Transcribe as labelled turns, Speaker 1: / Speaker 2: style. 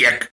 Speaker 1: kiek